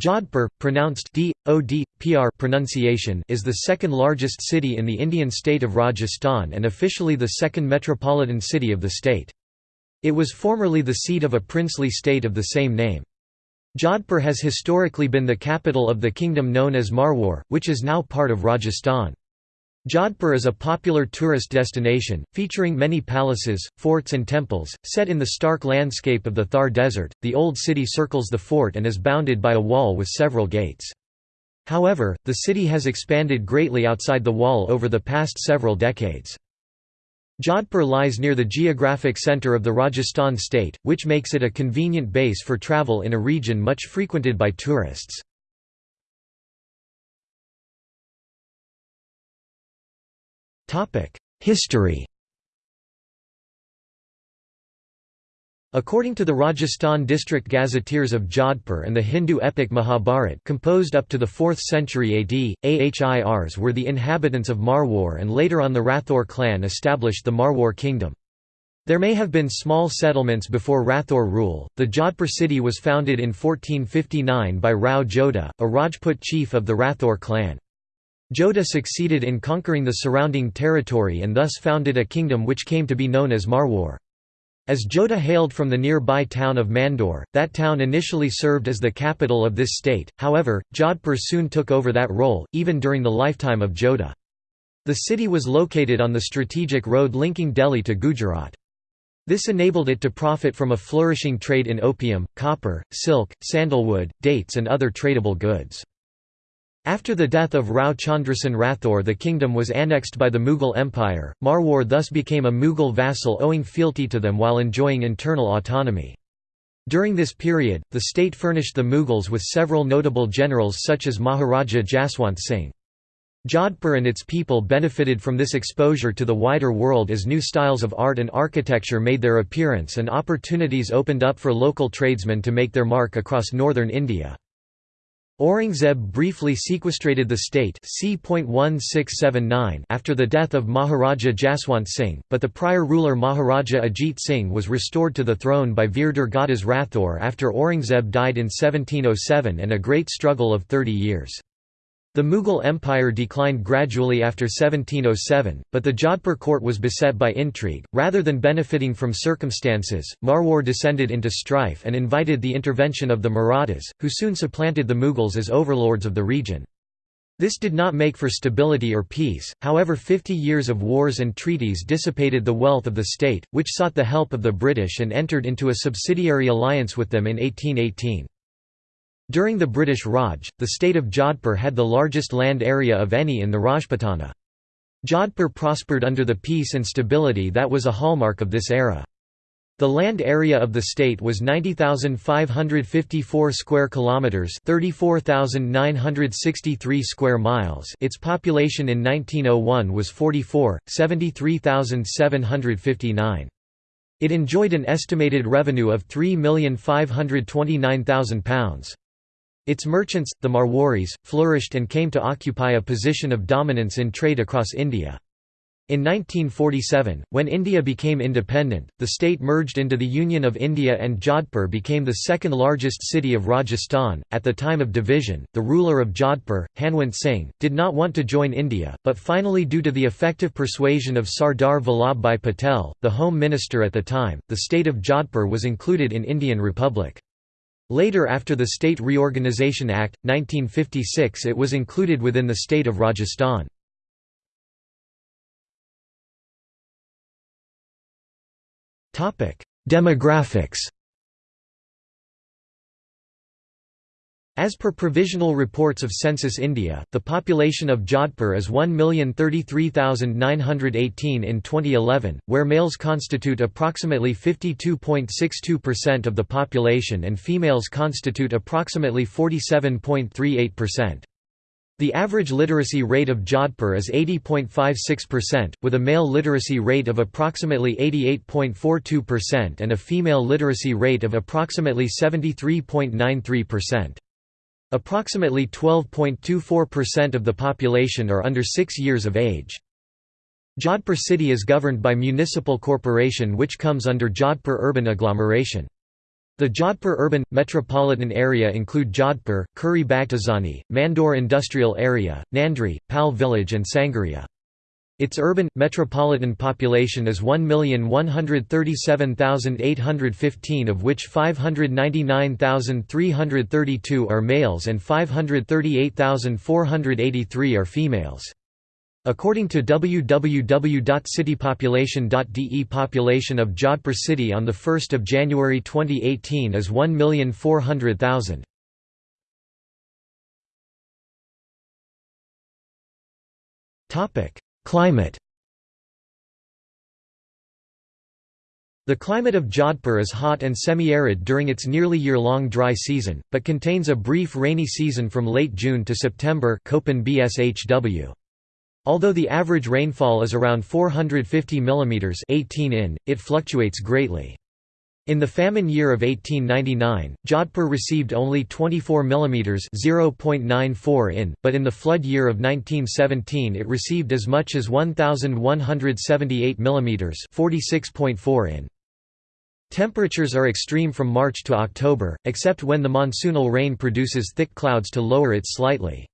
Jodhpur, pronounced D, O D, PR pronunciation is the second largest city in the Indian state of Rajasthan and officially the second metropolitan city of the state. It was formerly the seat of a princely state of the same name. Jodhpur has historically been the capital of the kingdom known as Marwar, which is now part of Rajasthan. Jodhpur is a popular tourist destination, featuring many palaces, forts, and temples. Set in the stark landscape of the Thar Desert, the old city circles the fort and is bounded by a wall with several gates. However, the city has expanded greatly outside the wall over the past several decades. Jodhpur lies near the geographic centre of the Rajasthan state, which makes it a convenient base for travel in a region much frequented by tourists. History According to the Rajasthan district gazetteers of Jodhpur and the Hindu epic Mahabharat composed up to the 4th century AD, Ahirs were the inhabitants of Marwar and later on the Rathor clan established the Marwar kingdom. There may have been small settlements before Rathor rule. The Jodhpur city was founded in 1459 by Rao Jodha, a Rajput chief of the Rathor clan. Jodha succeeded in conquering the surrounding territory and thus founded a kingdom which came to be known as Marwar. As Jodha hailed from the nearby town of Mandor, that town initially served as the capital of this state, however, Jodhpur soon took over that role, even during the lifetime of Jodha. The city was located on the strategic road linking Delhi to Gujarat. This enabled it to profit from a flourishing trade in opium, copper, silk, sandalwood, dates and other tradable goods. After the death of Rao Chandrasen Rathore the kingdom was annexed by the Mughal Empire, Marwar thus became a Mughal vassal owing fealty to them while enjoying internal autonomy. During this period, the state furnished the Mughals with several notable generals such as Maharaja Jaswant Singh. Jodhpur and its people benefited from this exposure to the wider world as new styles of art and architecture made their appearance and opportunities opened up for local tradesmen to make their mark across northern India. Aurangzeb briefly sequestrated the state after the death of Maharaja Jaswant Singh, but the prior ruler Maharaja Ajit Singh was restored to the throne by Veer Durgadas Rathore after Aurangzeb died in 1707 and a great struggle of 30 years. The Mughal Empire declined gradually after 1707, but the Jodhpur court was beset by intrigue. Rather than benefiting from circumstances, Marwar descended into strife and invited the intervention of the Marathas, who soon supplanted the Mughals as overlords of the region. This did not make for stability or peace, however 50 years of wars and treaties dissipated the wealth of the state, which sought the help of the British and entered into a subsidiary alliance with them in 1818. During the British Raj, the state of Jodhpur had the largest land area of any in the Rajputana. Jodhpur prospered under the peace and stability that was a hallmark of this era. The land area of the state was 90,554 square kilometers, 34,963 square miles. Its population in 1901 was 44, 73,759. It enjoyed an estimated revenue of £3,529,000. Its merchants, the Marwaris, flourished and came to occupy a position of dominance in trade across India. In 1947, when India became independent, the state merged into the Union of India and Jodhpur became the second largest city of Rajasthan. At the time of division, the ruler of Jodhpur, Hanwant Singh, did not want to join India, but finally, due to the effective persuasion of Sardar Vallabhbhai Patel, the Home Minister at the time, the state of Jodhpur was included in Indian Republic. Later after the State Reorganisation Act, 1956 it was included within the state of Rajasthan. Demographics As per provisional reports of Census India, the population of Jodhpur is 1,033,918 in 2011, where males constitute approximately 52.62% of the population and females constitute approximately 47.38%. The average literacy rate of Jodhpur is 80.56%, with a male literacy rate of approximately 88.42% and a female literacy rate of approximately 73.93%. Approximately 12.24% of the population are under 6 years of age. Jodhpur city is governed by municipal corporation which comes under Jodhpur urban agglomeration. The Jodhpur urban, metropolitan area include Jodhpur, Khuri Baghtazani, Mandor Industrial Area, Nandri, Pal Village and Sangaria. Its urban, metropolitan population is 1,137,815 of which 599,332 are males and 538,483 are females. According to www.citypopulation.de population of Jodhpur city on 1 January 2018 is 1,400,000. Climate The climate of Jodhpur is hot and semi-arid during its nearly year-long dry season, but contains a brief rainy season from late June to September. Although the average rainfall is around 450 mm 18 in, it fluctuates greatly. In the famine year of 1899, Jodhpur received only 24 mm 0.94 in, but in the flood year of 1917 it received as much as 1178 mm 46.4 in. Temperatures are extreme from March to October, except when the monsoonal rain produces thick clouds to lower it slightly.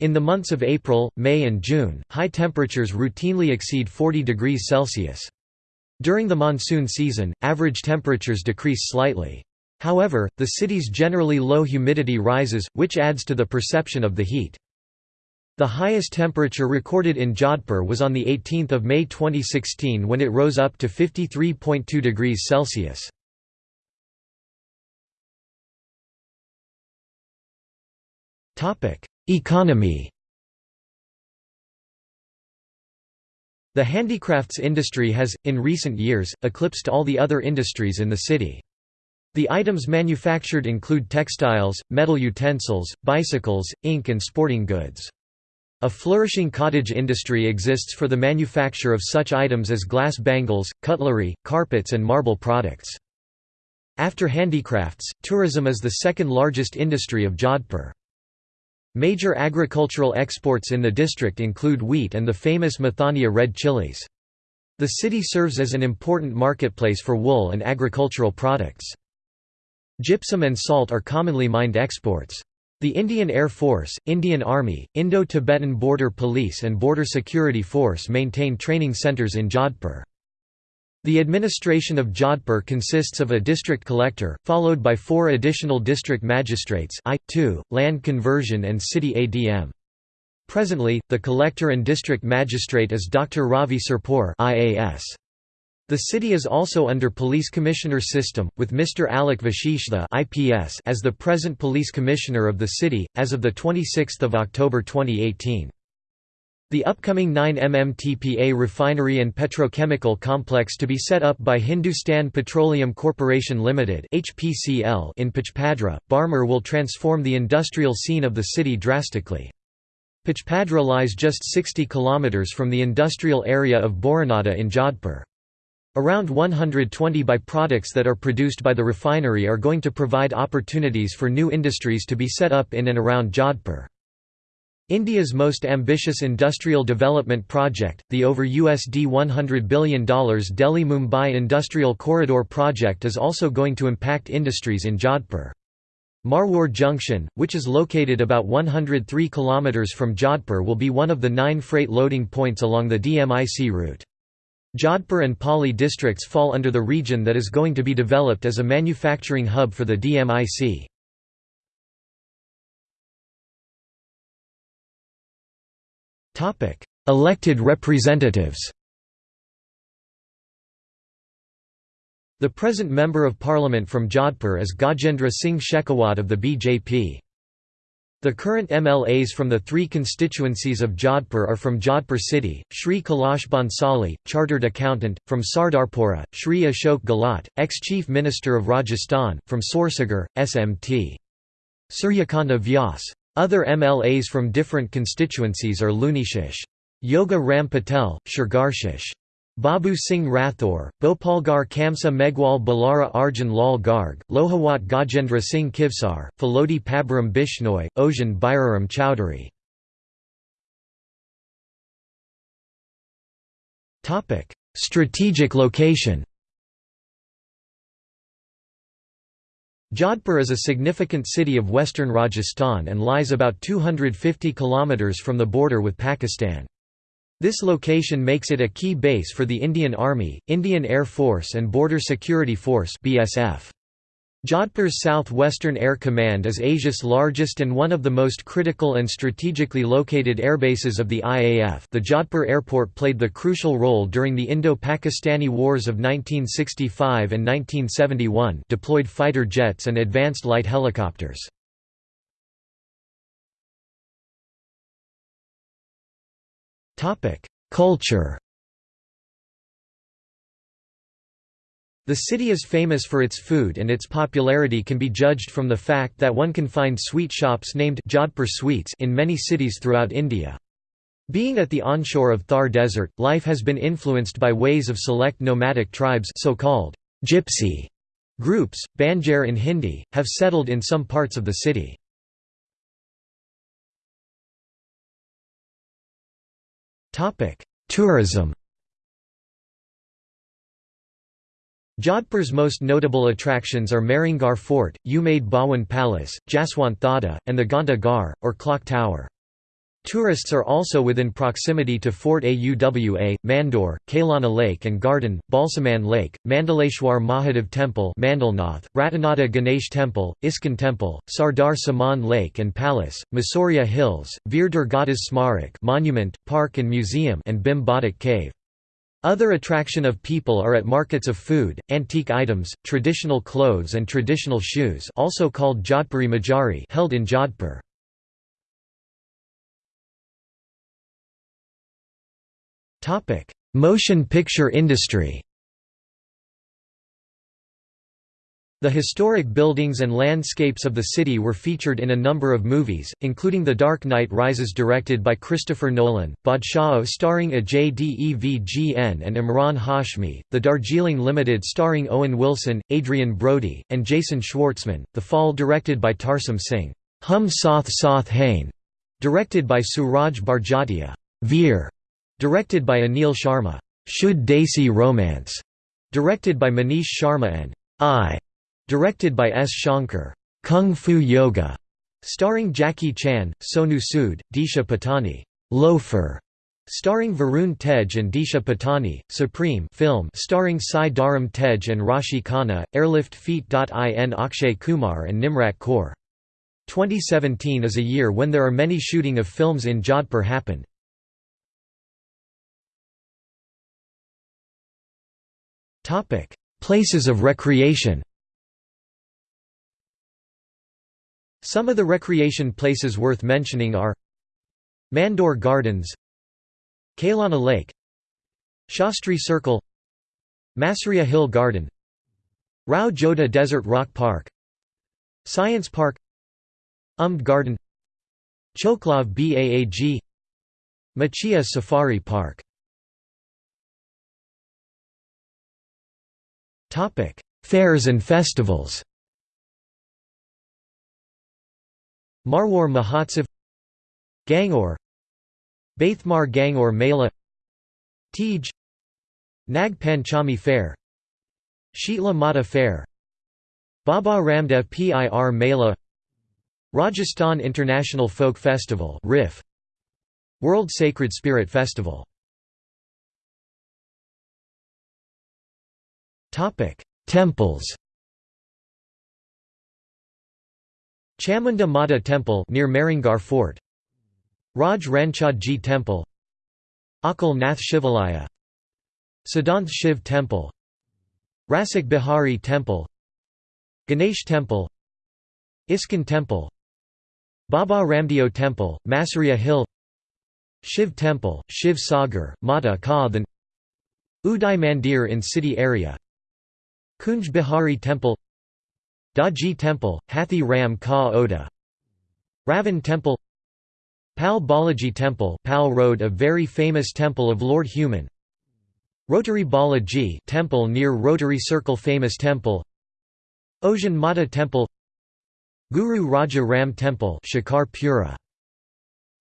In the months of April, May and June, high temperatures routinely exceed 40 degrees Celsius. During the monsoon season, average temperatures decrease slightly. However, the city's generally low humidity rises, which adds to the perception of the heat. The highest temperature recorded in Jodhpur was on 18 May 2016 when it rose up to 53.2 degrees Celsius. Economy The handicrafts industry has, in recent years, eclipsed all the other industries in the city. The items manufactured include textiles, metal utensils, bicycles, ink and sporting goods. A flourishing cottage industry exists for the manufacture of such items as glass bangles, cutlery, carpets and marble products. After handicrafts, tourism is the second largest industry of Jodhpur. Major agricultural exports in the district include wheat and the famous Mathania red chilies. The city serves as an important marketplace for wool and agricultural products. Gypsum and salt are commonly mined exports. The Indian Air Force, Indian Army, Indo-Tibetan Border Police and Border Security Force maintain training centers in Jodhpur. The administration of Jodhpur consists of a district collector, followed by four additional district magistrates I, II, land conversion and city ADM. Presently, the collector and district magistrate is Dr. Ravi Sirpur IAS. The city is also under police commissioner system, with Mr. Alec Vashishta IPS as the present police commissioner of the city, as of 26 October 2018. The upcoming 9 MMTPA refinery and petrochemical complex to be set up by Hindustan Petroleum Corporation Limited (HPCL) in Pachpadra, Barmer will transform the industrial scene of the city drastically. Pachpadra lies just 60 km from the industrial area of Boranada in Jodhpur. Around 120 by-products that are produced by the refinery are going to provide opportunities for new industries to be set up in and around Jodhpur. India's most ambitious industrial development project, the over USD $100 billion Delhi-Mumbai Industrial Corridor project is also going to impact industries in Jodhpur. Marwar Junction, which is located about 103 km from Jodhpur will be one of the nine freight loading points along the DMIC route. Jodhpur and Pali districts fall under the region that is going to be developed as a manufacturing hub for the DMIC. Elected representatives The present Member of Parliament from Jodhpur is Gajendra Singh Shekhawat of the BJP. The current MLAs from the three constituencies of Jodhpur are from Jodhpur City, Shri Kailash Bhansali, Chartered Accountant, from Sardarpura, Shri Ashok Gehlot, ex-Chief Minister of Rajasthan, from Sursagar, SMT. Suryakanta Vyas. Other MLAs from different constituencies are Lunishish. Yoga Ram Patel, Shargarshish. Babu Singh Rathore, Bhopalgarh Kamsa Meghwal Balara Arjun Lal Garg, Lohawat Gajendra Singh Kivsar, Phalodi Pabaram Bishnoi, Ojan Bairam Chowdhury. Strategic location Jodhpur is a significant city of western Rajasthan and lies about 250 km from the border with Pakistan. This location makes it a key base for the Indian Army, Indian Air Force and Border Security Force BSF. Jodhpur's South-Western Air Command is Asia's largest and one of the most critical and strategically located airbases of the IAF the Jodhpur Airport played the crucial role during the Indo-Pakistani Wars of 1965 and 1971 deployed fighter jets and advanced light helicopters. Topic: Culture The city is famous for its food and its popularity can be judged from the fact that one can find sweet shops named Jodhpur Sweets in many cities throughout India. Being at the onshore of Thar Desert, life has been influenced by ways of select nomadic tribes so-called gypsy groups, Banjar in Hindi, have settled in some parts of the city. Tourism Jodhpur's most notable attractions are Mehrangarh Fort, Umaid Bhawan Palace, Jaswant Thada, and the Ghanta Ghar, or Clock Tower. Tourists are also within proximity to Fort Auwa, Mandor, Kailana Lake and Garden, Balsamand Lake, Mandaleshwar Mahadev Temple Mandalnath, Ratanada Ganesh Temple, ISKCON Temple, Sardar Samand Lake and Palace, Masuria Hills, Veer Durgadas Smarak Monument, Park and Museum and Batak Cave. Other attraction of people are at markets of food, antique items, traditional clothes and traditional shoes also called Jodhpuri Mojari held in Jodhpur. Motion picture industry The historic buildings and landscapes of the city were featured in a number of movies, including The Dark Knight Rises directed by Christopher Nolan, Baadshaho starring Ajay Devgn and Emraan Hashmi, The Darjeeling Limited starring Owen Wilson, Adrien Brody, and Jason Schwartzman, The Fall directed by Tarsem Singh, Hum Saath Saath Hain, directed by Sooraj Barjatya, Veer, directed by Anil Sharma, Shuddh Desi Romance, directed by Manish Sharma and I Directed by S. Shankar, Kung Fu Yoga, starring Jackie Chan, Sonu Sood, Disha Patani, Loafer, starring Varun Tej and Disha Patani, Supreme film starring Sai Dharam Tej and Raashi Khanna, Airlift Feet.in Akshay Kumar and Nimrat Kaur. 2017 is a year when there are many shooting of films in Jodhpur happened. Places of recreation Some of the recreation places worth mentioning are Mandor Gardens Kailana Lake Shastri Circle Masuria Hill Garden Rao Jodha Desert Rock Park Science Park Umaid Garden Choklav Baag Machia Safari Park. Fairs and festivals Marwar Mahotsav Gangaur Baithmar Gangaur Mela Tej Nag Panchami Fair Sheetla Mata Fair Baba Ramdev Pir Mela Rajasthan International Folk Festival RIF World Sacred Spirit Festival. Temples Chamunda Mata Temple near Mehrangarh Fort. Raj Ranchhodji Temple. Akal Nath Shivalaya. Siddhanth Shiv Temple. Rasik Bihari Temple. Ganesh Temple. ISKCON Temple. Baba Ramdeo Temple, Masuria Hill. Shiv Temple, Shiv Sagar, Mata Ka Uday Mandir in city area. Kunj Bihari Temple Daji Temple, Hathi Ram Ka Oda Ravan Temple Pal Balaji Temple Pal Road a very famous temple of Lord Human Rotary Balaji temple near Rotary Circle famous temple Ojan Mata Temple Guru Raja Ram Temple Shikar Pura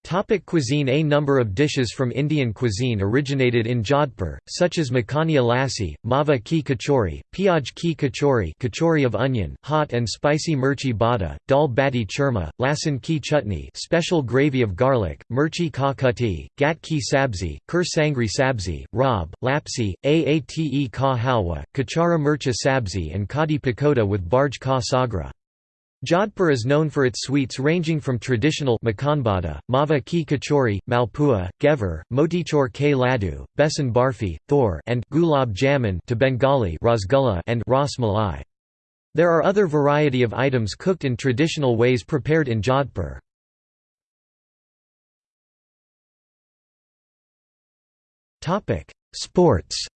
Topic cuisine A number of dishes from Indian cuisine originated in Jodhpur, such as makhania lassi, mava ki kachori, piyaj ki kachori kachori of onion, hot and spicy mirchi bada, dal bati churma, lasan ki chutney special gravy of garlic, mirchi ka kutti, gat ki sabzi, ker sangri sabzi, rab, lapsi, aate ka halwa, kachara mircha sabzi and kadi pakoda with barj ka sagra. Jodhpur is known for its sweets ranging from traditional makanbada, mava ki kachori, malpua, ghevar, motichur ke ladu, besan barfi, thor and gulab jamun to Bengali rasgulla and ras malai. There are other variety of items cooked in traditional ways prepared in Jodhpur. Sports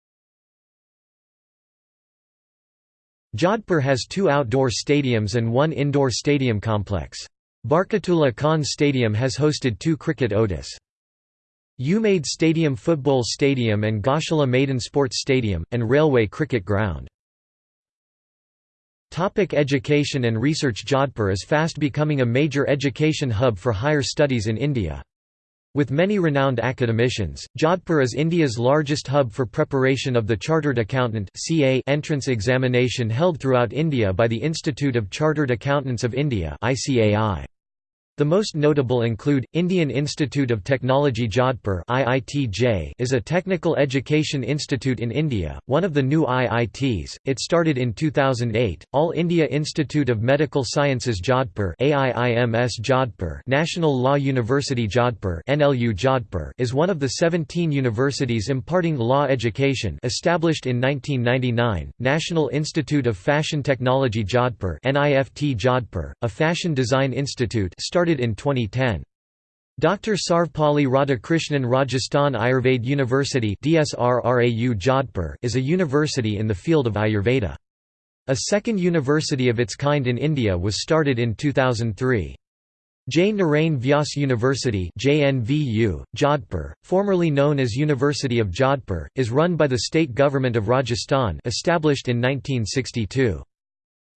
Jodhpur has two outdoor stadiums and one indoor stadium complex. Barkatullah Khan Stadium has hosted two cricket ODIs. Umaid Stadium Football Stadium and Goshala Maidan Sports Stadium, and Railway Cricket Ground. Topic education and research Jodhpur is fast becoming a major education hub for higher studies in India. With many renowned academicians, Jodhpur is India's largest hub for preparation of the Chartered Accountant entrance examination held throughout India by the Institute of Chartered Accountants of India ICAI. The most notable include, Indian Institute of Technology Jodhpur is a technical education institute in India, one of the new IITs, it started in 2008, All India Institute of Medical Sciences Jodhpur Jodhpur National Law University Jodhpur NLU Jodhpur is one of the 17 universities imparting law education established in 1999, National Institute of Fashion Technology Jodhpur NIFT Jodhpur, a fashion design institute started started in 2010. Dr. Sarvepalli Radhakrishnan Rajasthan Ayurveda University is a university in the field of Ayurveda. A second university of its kind in India was started in 2003. J. Narain Vyas University JNVU, Jodhpur, formerly known as University of Jodhpur, is run by the state government of Rajasthan established in 1962.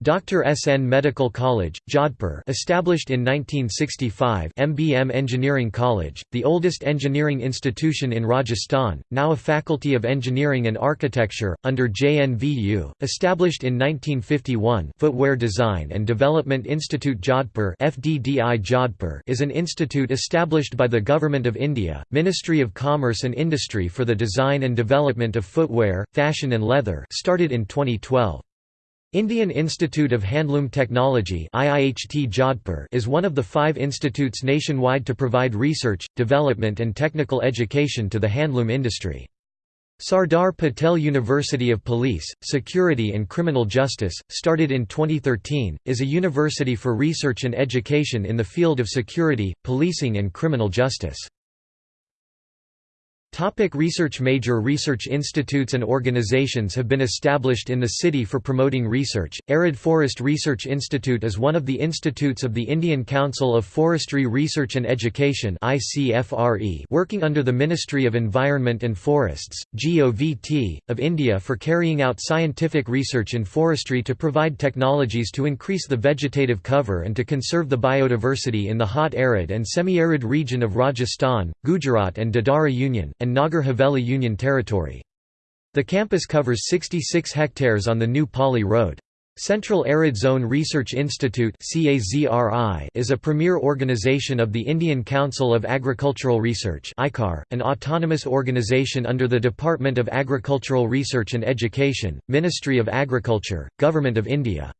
Dr. S. N. Medical College, Jodhpur established in 1965 MBM Engineering College, the oldest engineering institution in Rajasthan, now a Faculty of Engineering and Architecture, under JNVU, established in 1951 Footwear Design and Development Institute Jodhpur FDDI Jodhpur is an institute established by the Government of India, Ministry of Commerce and Industry for the design and development of footwear, fashion and leather started in 2012. Indian Institute of Handloom Technology is one of the five institutes nationwide to provide research, development and technical education to the handloom industry. Sardar Patel University of Police, Security and Criminal Justice, started in 2013, is a university for research and education in the field of security, policing and criminal justice. Topic research Major research institutes and organizations have been established in the city for promoting research. Arid Forest Research Institute is one of the institutes of the Indian Council of Forestry Research and Education working under the Ministry of Environment and Forests (GOVT) of India for carrying out scientific research in forestry to provide technologies to increase the vegetative cover and to conserve the biodiversity in the hot arid and semi-arid region of Rajasthan, Gujarat and Dadra Union and Nagar Haveli Union Territory. The campus covers 66 hectares on the new Pali Road. Central Arid Zone Research Institute is a premier organization of the Indian Council of Agricultural Research an autonomous organization under the Department of Agricultural Research and Education, Ministry of Agriculture, Government of India.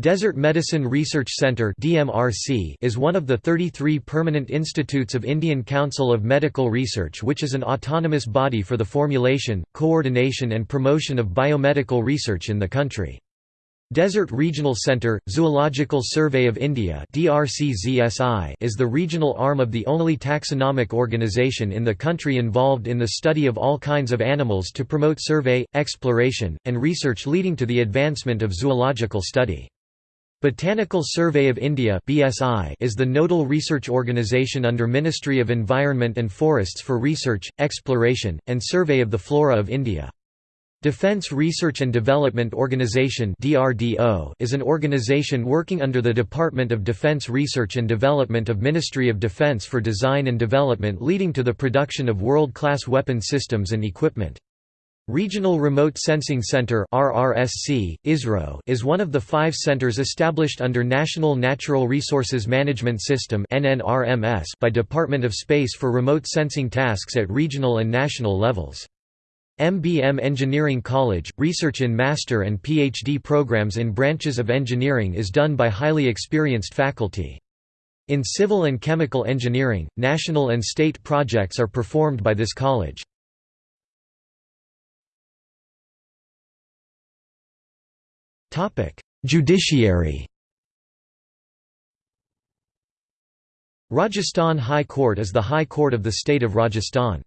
Desert Medicine Research Centre is one of the 33 permanent institutes of Indian Council of Medical Research which is an autonomous body for the formulation, coordination and promotion of biomedical research in the country. Desert Regional Centre, Zoological Survey of India is the regional arm of the only taxonomic organisation in the country involved in the study of all kinds of animals to promote survey, exploration, and research leading to the advancement of zoological study. Botanical Survey of India (BSI) is the nodal research organisation under Ministry of Environment and Forests for research, exploration, and survey of the flora of India. Defense Research and Development Organization (DRDO) is an organization working under the Department of Defense Research and Development of Ministry of Defense for design and development leading to the production of world-class weapon systems and equipment. Regional Remote Sensing Center ISRO, is one of the five centers established under National Natural Resources Management System by Department of Space for remote sensing tasks at regional and national levels. MBM Engineering College, research in master and PhD programs in branches of engineering is done by highly experienced faculty. In civil and chemical engineering, national and state projects are performed by this college. Judiciary Rajasthan High Court is the High Court of the state of Rajasthan.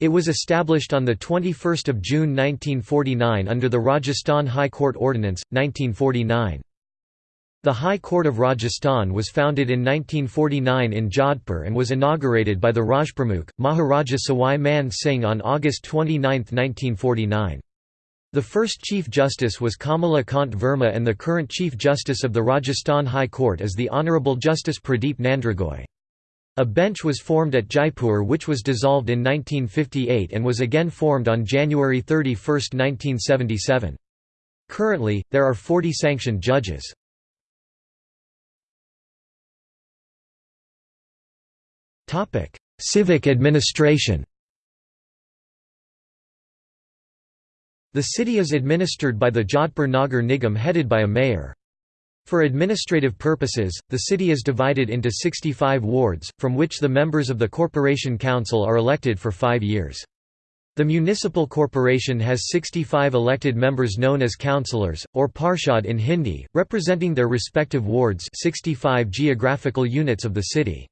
It was established on 21 June 1949 under the Rajasthan High Court Ordinance, 1949. The High Court of Rajasthan was founded in 1949 in Jodhpur and was inaugurated by the Rajpramukh, Maharaja Sawai Man Singh on August 29, 1949. The first Chief Justice was Kamala Kant Verma and the current Chief Justice of the Rajasthan High Court is the Honourable Justice Pradeep Nandrajog. A bench was formed at Jaipur which was dissolved in 1958 and was again formed on January 31, 1977. Currently, there are 40 sanctioned judges. Civic administration The city is administered by the Jodhpur Nagar Nigam headed by a mayor. For administrative purposes, the city is divided into 65 wards, from which the members of the Corporation Council are elected for five years. The municipal corporation has 65 elected members known as councillors, or parshad in Hindi, representing their respective wards 65 geographical units of the city.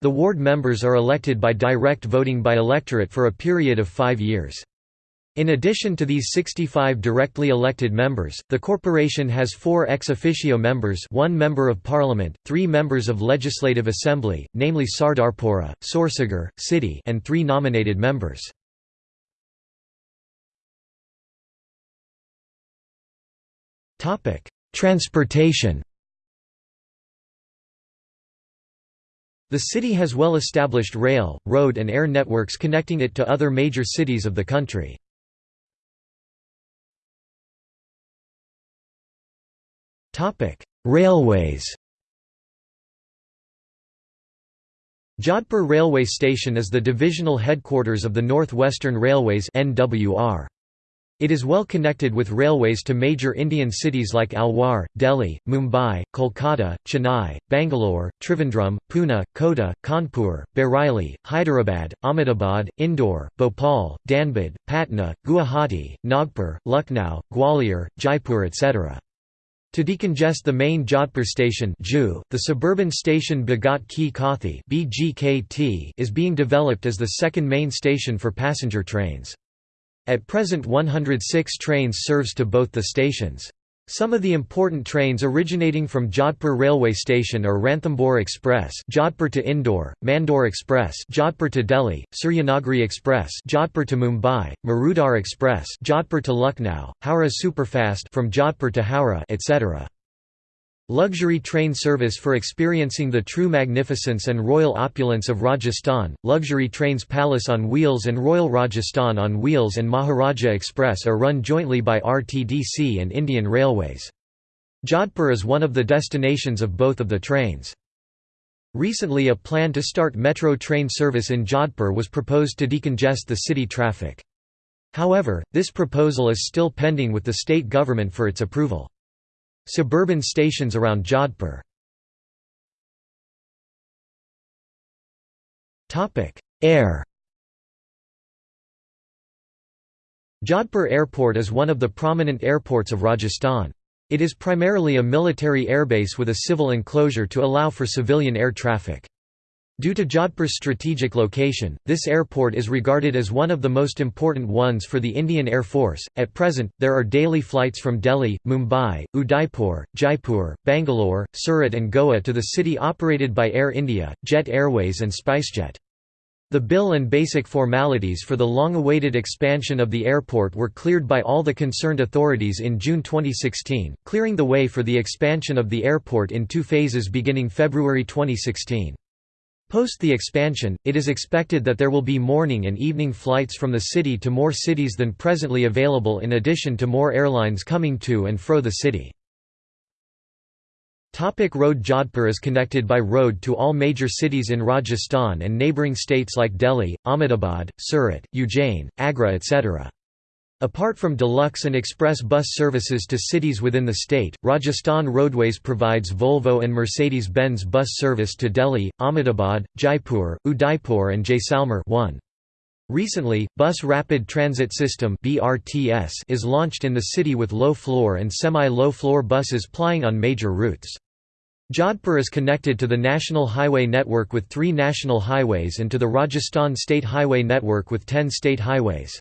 The ward members are elected by direct voting by electorate for a period of five years. In addition to these 65 directly elected members, the corporation has four ex officio members one member of parliament, three members of legislative assembly, namely Sardarpura, Sursagar, City and three nominated members. Transportation The city has well-established rail, road and air networks connecting it to other major cities of the country. Railways. Jodhpur Railway Station is the divisional headquarters of the North Western Railways (NWR). It is well connected with railways to major Indian cities like Alwar, Delhi, Mumbai, Kolkata, Chennai, Bangalore, Trivandrum, Pune, Kota, Kanpur, Bareilly, Hyderabad, Ahmedabad, Indore, Bhopal, Dhanbad, Patna, Guwahati, Nagpur, Lucknow, Gwalior, Jaipur etc. To decongest the main Jodhpur station the suburban station Bhagat Ki Kothi is being developed as the second main station for passenger trains. At present 106 trains serves to both the stations. Some of the important trains originating from Jodhpur railway station are Ranthambore Express, Jodhpur to Indore, Mandore Express, Jodhpur to Delhi, Suryanagri Express, Jodhpur to Mumbai, Marudhar Express, Jodhpur to Lucknow, Howrah Superfast from Jodhpur to Howrah, etc. Luxury train service for experiencing the true magnificence and royal opulence of Rajasthan, luxury trains Palace on Wheels and Royal Rajasthan on Wheels and Maharaja Express are run jointly by RTDC and Indian Railways. Jodhpur is one of the destinations of both of the trains. Recently a plan to start metro train service in Jodhpur was proposed to decongest the city traffic. However, this proposal is still pending with the state government for its approval. Suburban stations around Jodhpur Air Jodhpur Airport is one of the prominent airports of Rajasthan. It is primarily a military airbase with a civil enclosure to allow for civilian air traffic. Due to Jodhpur's strategic location, this airport is regarded as one of the most important ones for the Indian Air Force. At present, there are daily flights from Delhi, Mumbai, Udaipur, Jaipur, Bangalore, Surat, and Goa to the city operated by Air India, Jet Airways, and SpiceJet. The bill and basic formalities for the long-awaited expansion of the airport were cleared by all the concerned authorities in June 2016, clearing the way for the expansion of the airport in two phases beginning February 2016. Post the expansion, it is expected that there will be morning and evening flights from the city to more cities than presently available in addition to more airlines coming to and fro the city. Topic road Jodhpur is connected by road to all major cities in Rajasthan and neighbouring states like Delhi, Ahmedabad, Surat, Ujjain, Agra etc. Apart from deluxe and express bus services to cities within the state, Rajasthan Roadways provides Volvo and Mercedes-Benz bus service to Delhi, Ahmedabad, Jaipur, Udaipur and Jaisalmer 1. Recently, Bus Rapid Transit System is launched in the city with low-floor and semi-low floor buses plying on major routes. Jodhpur is connected to the national highway network with three national highways and to the Rajasthan state highway network with ten state highways.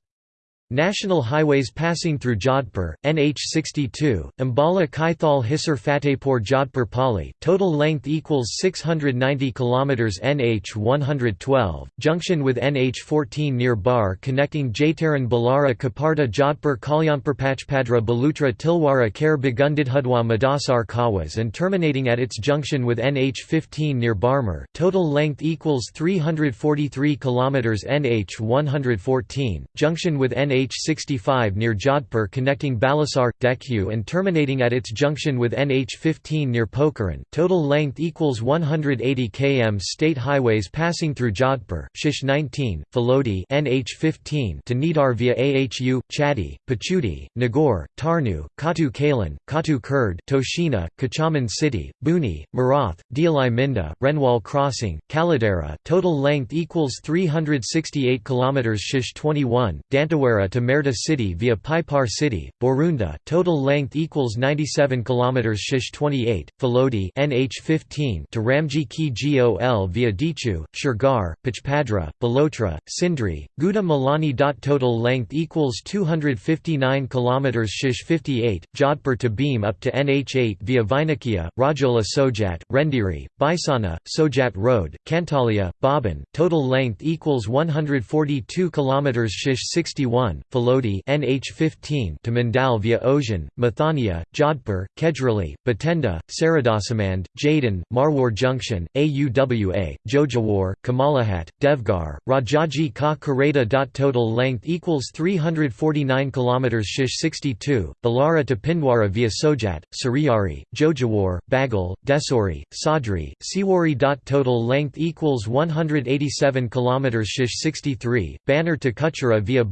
National highways passing through Jodhpur, NH 62, Ambala Kaithal Hisar Fatehpur Jodhpur Pali, total length equals 690 km NH 112, junction with NH 14 near Bar connecting Jaitaran Balara Kaparta Jodhpur Kalyanpur Balotra Tilwara Kher Bagundidhudwa Madasar Kawas and terminating at its junction with NH 15 near Barmer, total length equals 343 km NH 114, junction with NH NH65 near Jodhpur connecting Balasar, Dekhu and terminating at its junction with NH15 near Pokhran. Total length equals 180 km. State highways passing through Jodhpur, Shish 19, Phalodi NH15 to Nidar via Ahu, Chatti, Pachudi, Nagaur, Tarnu, Katu Kalan, Katu Kurd, Toshina, Kuchaman City, Buni, Marath, Dialai Minda, Renwal Crossing, Kaladera. Total length equals 368 km. Shish 21, Dantewara to Merda city via Paipar city, Borunda, total length equals 97 km Shish 28, Phalodi NH15 to Ramji Ki Gol via Dichu, Shirgar, Pachpadra, Balotra, Sindri, Guda Malani. Total length equals 259 km Shish 58, Jodhpur to Beam up to NH8 via Vainakia, Rajola Sojat, Rendiri, Baisana, Sojat Road, Kantalia, Baban, total length equals 142 km Shish 61, Phalodi NH15 to Mandal via Ojan, Mathania, Jodhpur, Kejrali, Batenda, Saradasamand, Jadin, Marwar Junction, Auwa, Jojawar, Kamalahat, Devgar, Rajaji Ka Kareda. Total length equals 349 km Shish 62, Balara to Pindwara via Sojat, Sariyari, Jojawar, Bagal, Desori, Sadri, Siwari. Total length equals 187 km Shish 63, Banner to Kuchera via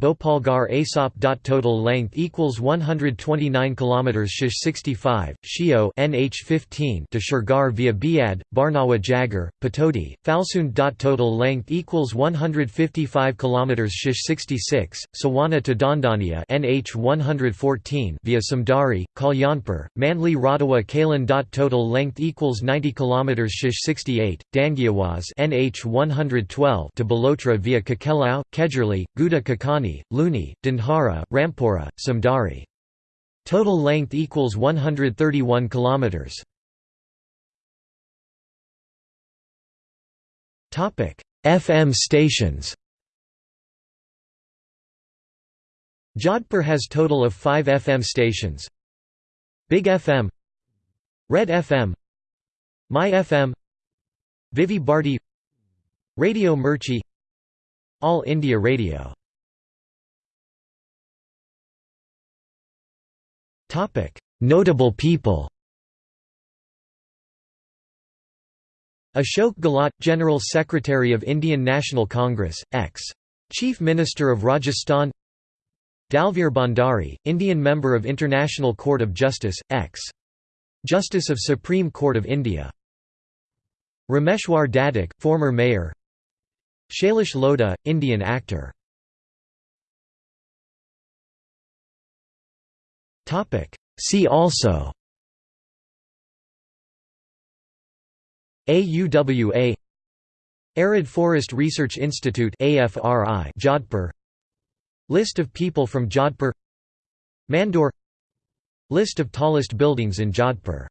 Bhopalgarh Asop. Total length equals 129 km. Shish 65, Shio NH15 to Shirgar via Biad, Barnawa Jagar, Patodi, Falsund. Total length equals 155 km. Shish 66, Sawana to Dondania NH 114 via Samdari, Kalyanpur, Manli Radawa Kalan. Total length equals 90 km. Shish 68, Dangiawaz NH 112 to Balotra via Kakelau, Kejrali, Guda Kakani, Luni, Dindhara, Rampura, Samdari. Total length equals 131 kilometers. Topic: FM stations. Jodhpur has total of 5 FM stations. Big FM, Red FM, My FM, Vividh Bharati, Radio Mirchi, All India Radio Notable people Ashok Gehlot, General Secretary of Indian National Congress, ex. Chief Minister of Rajasthan Dalveer Bhandari, Indian Member of International Court of Justice, ex. Justice of Supreme Court of India Rameshwar Dadhich, former mayor Shailesh Lodha, Indian actor See also. AUWA Arid Forest Research Institute AFRI Jodhpur. List of people from Jodhpur. Mandor. List of tallest buildings in Jodhpur